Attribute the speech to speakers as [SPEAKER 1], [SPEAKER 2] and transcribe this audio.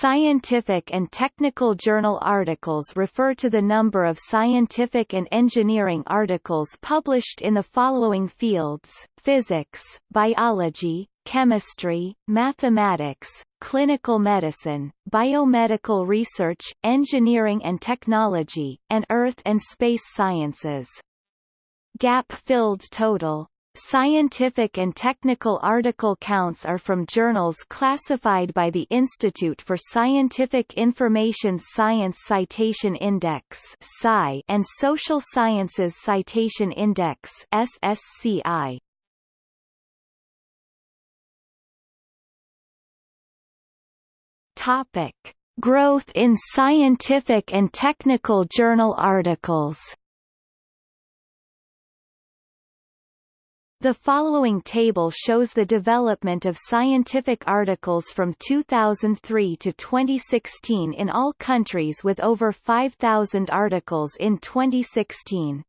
[SPEAKER 1] Scientific and technical journal articles refer to the number of scientific and engineering articles published in the following fields, physics, biology, chemistry, mathematics, clinical medicine, biomedical research, engineering and technology, and earth and space sciences. Gap-filled total Scientific and technical article counts are from journals classified by the Institute for Scientific Information Science Citation Index and Social Sciences Citation Index SSCI. Topic: Growth in scientific and technical journal articles. The following table shows the development of scientific articles from 2003 to 2016 in all countries with over 5,000 articles in 2016.